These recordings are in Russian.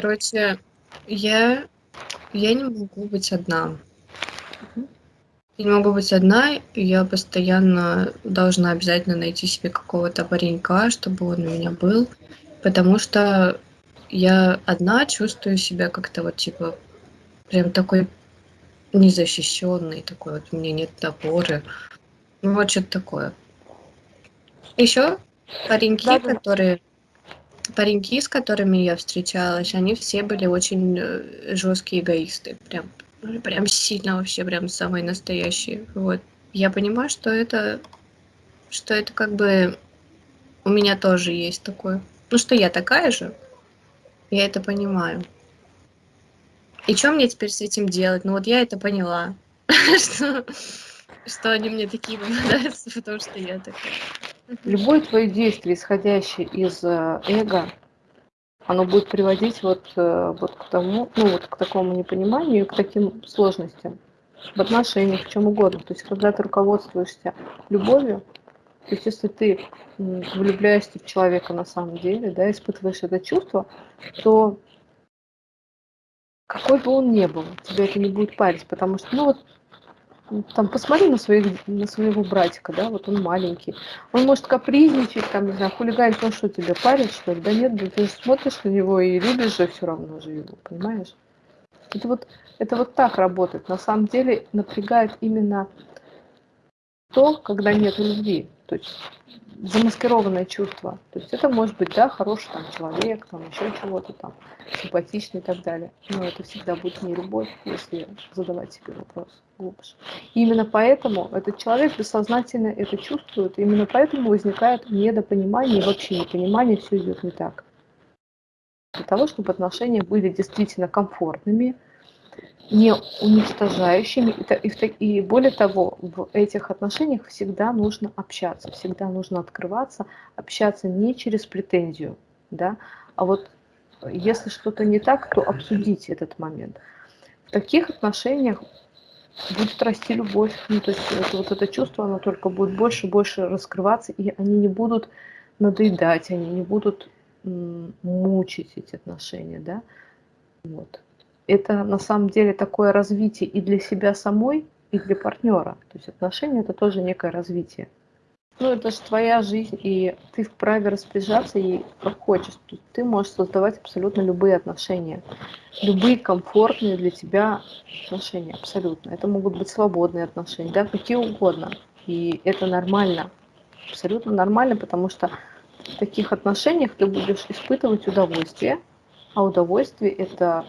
Короче, я я не могу быть одна. Я не могу быть одна, и я постоянно должна обязательно найти себе какого-то паренька, чтобы он у меня был, потому что я одна чувствую себя как-то вот типа прям такой незащищенной, такой вот у меня нет опоры. Ну вот что-то такое. Еще пареньки, Да-да. которые пареньки, с которыми я встречалась, они все были очень э, жесткие эгоисты, прям прям сильно вообще, прям самые настоящие. Вот. Я понимаю, что это что это как бы у меня тоже есть такое. Ну, что я такая же. Я это понимаю. И что мне теперь с этим делать? Ну, вот я это поняла, что они мне такие попадаются, потому что я такая. Любое твое действие, исходящее из э, эго, оно будет приводить вот, э, вот к тому, ну вот к такому непониманию, к таким сложностям в отношениях, в чем угодно. То есть, когда ты руководствуешься любовью, то есть, если ты влюбляешься в человека на самом деле, да, испытываешь это чувство, то какой бы он ни был, тебя это не будет парить, потому что, ну вот, там, посмотри на, своих, на своего братика, да, вот он маленький, он может капризничать, там, не знаю, хулиганить, он что, тебя парит, что ли? Да нет, да ты же смотришь на него и любишь же все равно же его, понимаешь? Это вот, это вот так работает. На самом деле напрягает именно то, когда нет любви. То есть замаскированное чувство. То есть это может быть, да, хороший там человек, там еще чего-то там, симпатичный и так далее. Но это всегда будет не любовь, если задавать себе вопрос глубже. И именно поэтому этот человек бессознательно это чувствует, именно поэтому возникает недопонимание и вообще непонимание, все идет не так. Для того, чтобы отношения были действительно комфортными, не уничтожающими. И, более того, в этих отношениях всегда нужно общаться, всегда нужно открываться, общаться не через претензию, да, а вот если что-то не так, то обсудить этот момент. В таких отношениях будет расти любовь, ну, то есть это, вот это чувство, оно только будет больше и больше раскрываться, и они не будут надоедать, они не будут мучить эти отношения, да, вот это на самом деле такое развитие и для себя самой, и для партнера. То есть отношения это тоже некое развитие. Ну, это же твоя жизнь, и ты вправе распоряжаться ей как хочешь. Ты можешь создавать абсолютно любые отношения. Любые комфортные для тебя отношения, абсолютно. Это могут быть свободные отношения, да, какие угодно. И это нормально. Абсолютно нормально, потому что в таких отношениях ты будешь испытывать удовольствие, а удовольствие это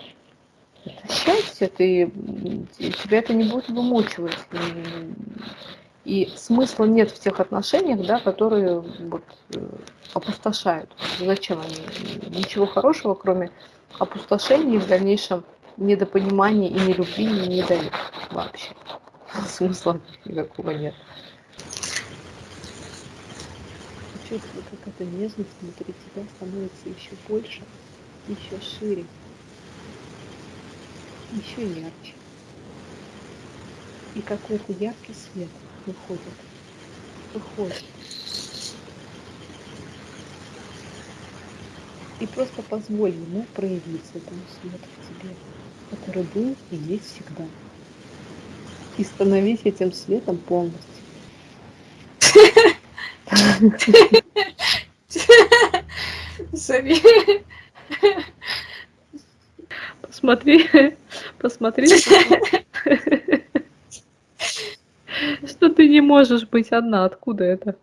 это счастье, ты, тебя это не будет вымучивать. И, и смысла нет в тех отношениях, да, которые вот, э, опустошают. Зачем они? Ничего хорошего, кроме опустошения и в дальнейшем недопонимания и нелюбви не, не дают вообще. Смысла никакого нет. Чувствую, как эта нежность внутри тебя становится еще больше, еще шире, еще ярче. И какой-то яркий свет выходит, выходит. И просто позволь ему проявиться этому свету в тебе, который был и есть всегда. И становись этим светом полностью. Посмотри, посмотри, что ты не можешь быть одна. Откуда это?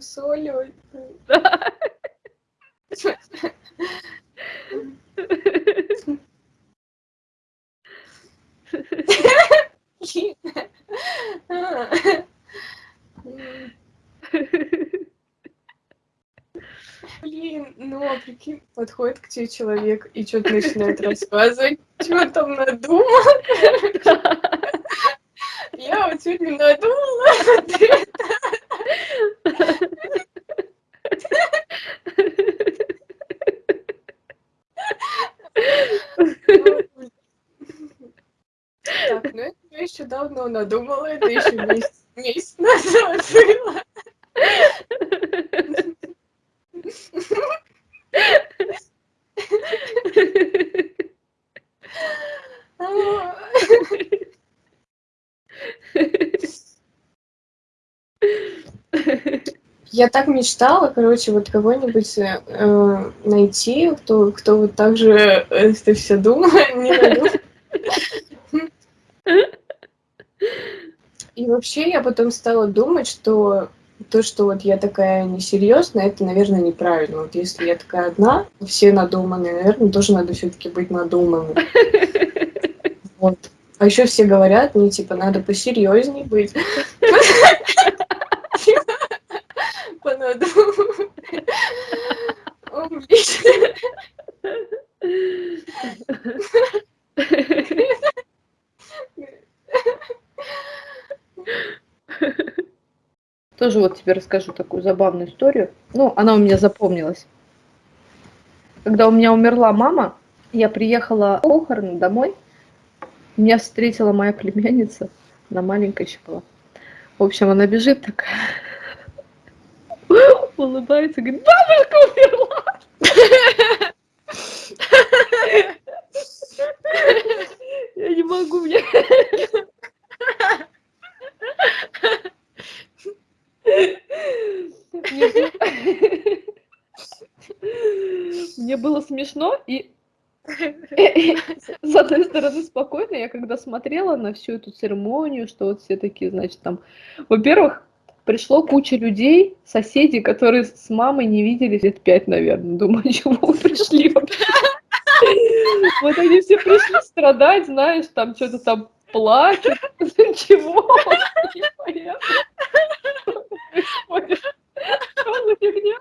Соль, ой. Блин, ну а прикинь, подходит к тебе человек и что-то начинает рассказывать, что там надумал. Я вот сегодня надумала. Так, ну это я еще давно надумала, это еще месяц, месяц назад было. Я так мечтала, короче, вот кого-нибудь э, найти, кто, кто вот так же э, это все думал. И вообще я потом стала думать, что то, что вот я такая несерьезная, это, наверное, неправильно. Вот если я такая одна, все надуманные, наверное, тоже надо все-таки быть надуманной. Вот. А еще все говорят, мне типа надо посерьезней быть. Тоже вот тебе расскажу такую забавную историю. Ну, она у меня запомнилась. Когда у меня умерла мама, я приехала похороны домой. Меня встретила моя племянница. Она маленькая еще была. В общем, она бежит такая, улыбается, говорит, бабушка умерла! Я не могу, мне... Мне было смешно и с одной стороны спокойно, я когда смотрела на всю эту церемонию, что вот все такие, значит, там, во-первых, пришло куча людей, соседей, которые с мамой не виделись лет пять, наверное. Думаю, чего вы пришли Вот они все пришли страдать, знаешь, там что-то там плачут. Чего? Непонятно. Что за фигня?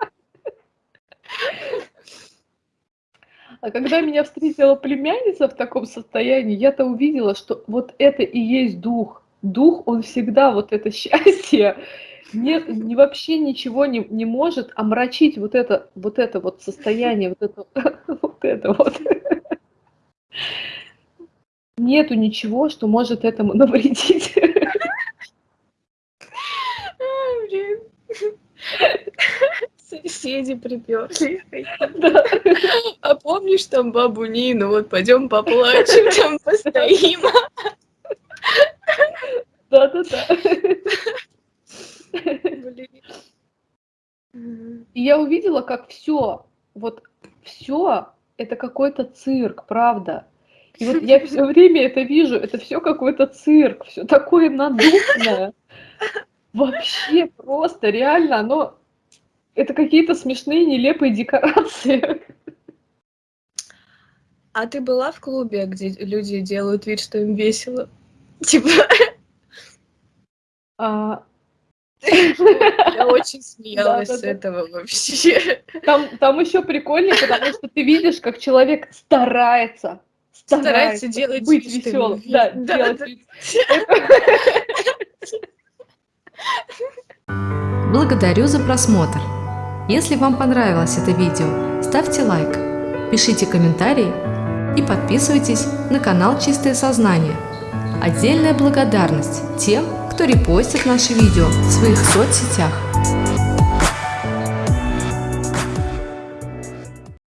А когда меня встретила племянница в таком состоянии, я-то увидела, что вот это и есть дух. Дух, он всегда вот это счастье, не, не вообще ничего не, не может омрачить вот это, вот это вот состояние, вот это, вот это вот. Нету ничего, что может этому навредить. Соседи приперли. А помнишь там бабу Нину? Вот пойдем поплачем, там постоим. Да-да-да. Я увидела, как все, вот все это какой-то цирк, правда. И вот я все время это вижу, это все какой-то цирк, все такое надуманное. Вообще просто, реально, оно... Это какие-то смешные, нелепые декорации. А ты была в клубе, где люди делают вид, что им весело? Типа... А, я очень смеялась с этого вообще. Там, там еще прикольнее, потому что ты видишь, как человек старается, старается, делать быть веселым. Да, да, делать Благодарю за просмотр. Если вам понравилось это видео, ставьте лайк, пишите комментарии и подписывайтесь на канал Чистое Сознание. Отдельная благодарность тем, кто репостит наши видео в своих соцсетях.